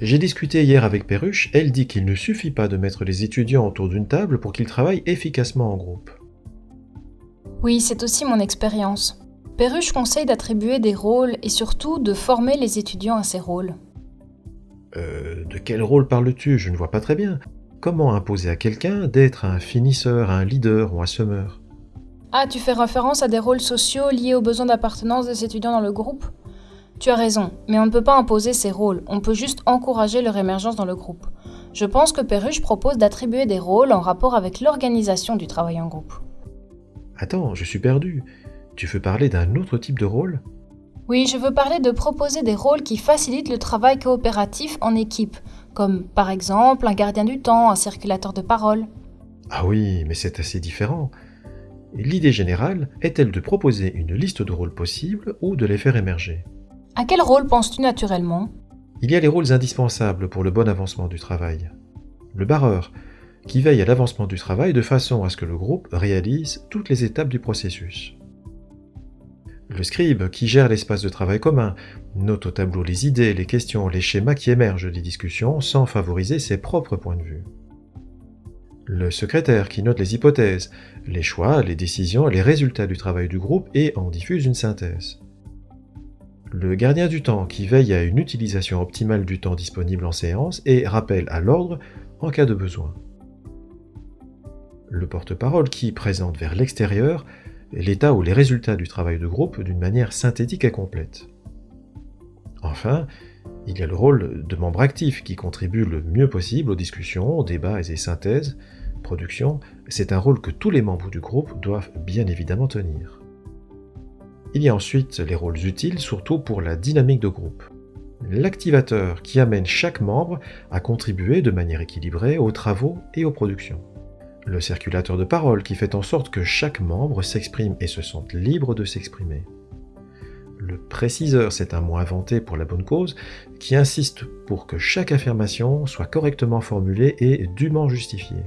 J'ai discuté hier avec Perruche, elle dit qu'il ne suffit pas de mettre les étudiants autour d'une table pour qu'ils travaillent efficacement en groupe. Oui, c'est aussi mon expérience. Perruche conseille d'attribuer des rôles et surtout de former les étudiants à ces rôles. Euh, de quel rôle parles-tu? Je ne vois pas très bien. Comment imposer à quelqu'un d'être un finisseur, un leader ou un semeur? Ah, tu fais référence à des rôles sociaux liés aux besoins d'appartenance des étudiants dans le groupe? Tu as raison, mais on ne peut pas imposer ces rôles, on peut juste encourager leur émergence dans le groupe. Je pense que Perruche propose d'attribuer des rôles en rapport avec l'organisation du travail en groupe. Attends, je suis perdu. Tu veux parler d'un autre type de rôle? Oui, je veux parler de proposer des rôles qui facilitent le travail coopératif en équipe, comme par exemple un gardien du temps, un circulateur de parole. Ah oui, mais c'est assez différent. L'idée générale est-elle de proposer une liste de rôles possibles ou de les faire émerger? À quel rôle penses-tu naturellement? Il y a les rôles indispensables pour le bon avancement du travail. Le barreur, qui veille à l'avancement du travail de façon à ce que le groupe réalise toutes les étapes du processus. Le scribe, qui gère l'espace de travail commun, note au tableau les idées, les questions, les schémas qui émergent des discussions sans favoriser ses propres points de vue. Le secrétaire, qui note les hypothèses, les choix, les décisions, les résultats du travail du groupe et en diffuse une synthèse. Le gardien du temps, qui veille à une utilisation optimale du temps disponible en séance et rappelle à l'ordre en cas de besoin le porte-parole qui présente vers l'extérieur l'état ou les résultats du travail de groupe d'une manière synthétique et complète. Enfin, il y a le rôle de membre actif qui contribue le mieux possible aux discussions, débats et synthèses, production. C'est un rôle que tous les membres du groupe doivent bien évidemment tenir. Il y a ensuite les rôles utiles, surtout pour la dynamique de groupe. L'activateur qui amène chaque membre à contribuer de manière équilibrée aux travaux et aux productions le circulateur de parole qui fait en sorte que chaque membre s'exprime et se sente libre de s'exprimer. Le préciseur, c'est un mot inventé pour la bonne cause, qui insiste pour que chaque affirmation soit correctement formulée et dûment justifiée.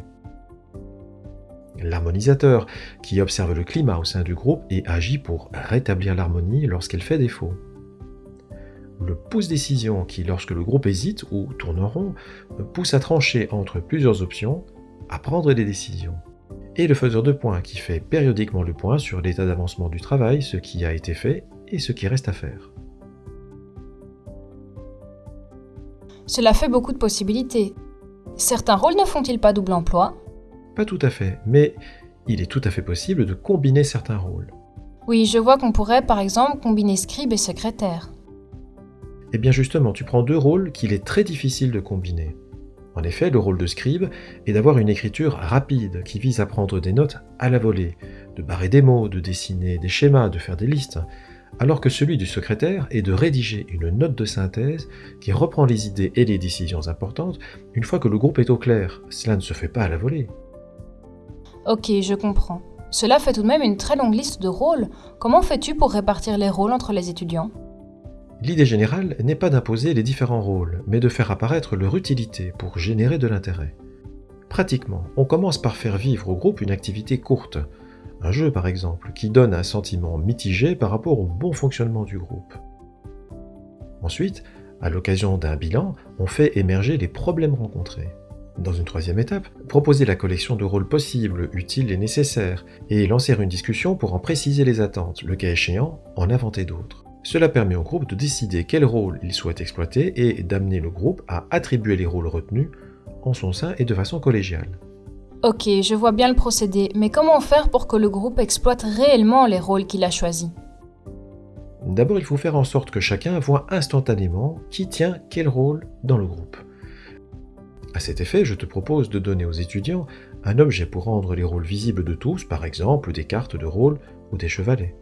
L'harmonisateur, qui observe le climat au sein du groupe et agit pour rétablir l'harmonie lorsqu'elle fait défaut. Le pouce-décision, qui lorsque le groupe hésite ou tourne en rond, pousse à trancher entre plusieurs options à prendre des décisions. Et le faiseur de points qui fait périodiquement le point sur l'état d'avancement du travail, ce qui a été fait et ce qui reste à faire. Cela fait beaucoup de possibilités. Certains rôles ne font-ils pas double emploi? Pas tout à fait, mais il est tout à fait possible de combiner certains rôles. Oui, je vois qu'on pourrait par exemple combiner scribe et secrétaire. Eh bien justement, tu prends deux rôles qu'il est très difficile de combiner. En effet, le rôle de scribe est d'avoir une écriture rapide qui vise à prendre des notes à la volée, de barrer des mots, de dessiner des schémas, de faire des listes, alors que celui du secrétaire est de rédiger une note de synthèse qui reprend les idées et les décisions importantes une fois que le groupe est au clair. Cela ne se fait pas à la volée. Ok, je comprends. Cela fait tout de même une très longue liste de rôles. Comment fais-tu pour répartir les rôles entre les étudiants? L'idée générale n'est pas d'imposer les différents rôles, mais de faire apparaître leur utilité pour générer de l'intérêt. Pratiquement, on commence par faire vivre au groupe une activité courte, un jeu par exemple, qui donne un sentiment mitigé par rapport au bon fonctionnement du groupe. Ensuite, à l'occasion d'un bilan, on fait émerger les problèmes rencontrés. Dans une troisième étape, proposer la collection de rôles possibles, utiles et nécessaires, et lancer une discussion pour en préciser les attentes, le cas échéant, en inventer d'autres. Cela permet au groupe de décider quel rôle il souhaite exploiter et d'amener le groupe à attribuer les rôles retenus en son sein et de façon collégiale. Ok, je vois bien le procédé, mais comment faire pour que le groupe exploite réellement les rôles qu'il a choisis? D'abord, il faut faire en sorte que chacun voit instantanément qui tient quel rôle dans le groupe. À cet effet, je te propose de donner aux étudiants un objet pour rendre les rôles visibles de tous, par exemple des cartes de rôle ou des chevalets.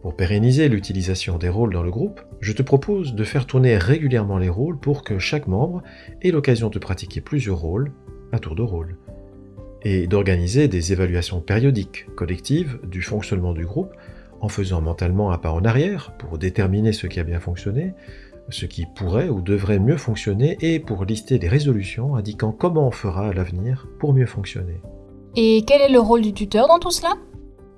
Pour pérenniser l'utilisation des rôles dans le groupe, je te propose de faire tourner régulièrement les rôles pour que chaque membre ait l'occasion de pratiquer plusieurs rôles à tour de rôle, et d'organiser des évaluations périodiques, collectives, du fonctionnement du groupe, en faisant mentalement un pas en arrière pour déterminer ce qui a bien fonctionné, ce qui pourrait ou devrait mieux fonctionner, et pour lister des résolutions indiquant comment on fera à l'avenir pour mieux fonctionner. Et quel est le rôle du tuteur dans tout cela?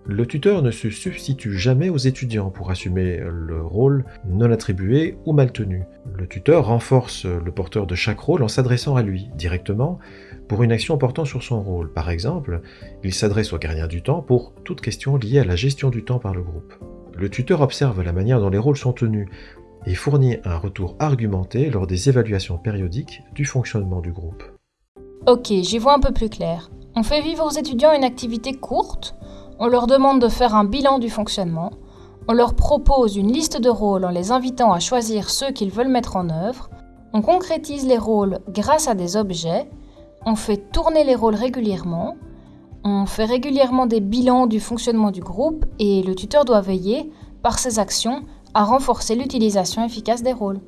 Le tuteur ne se substitue jamais aux étudiants pour assumer le rôle non attribué ou mal tenu. Le tuteur renforce le porteur de chaque rôle en s'adressant à lui directement pour une action portant sur son rôle. Par exemple, il s'adresse au gardien du temps pour toute question liée à la gestion du temps par le groupe. Le tuteur observe la manière dont les rôles sont tenus et fournit un retour argumenté lors des évaluations périodiques du fonctionnement du groupe. Ok, j'y vois un peu plus clair. On fait vivre aux étudiants une activité courte, on leur demande de faire un bilan du fonctionnement, on leur propose une liste de rôles en les invitant à choisir ceux qu'ils veulent mettre en œuvre, on concrétise les rôles grâce à des objets, on fait tourner les rôles régulièrement, on fait régulièrement des bilans du fonctionnement du groupe et le tuteur doit veiller, par ses actions, à renforcer l'utilisation efficace des rôles.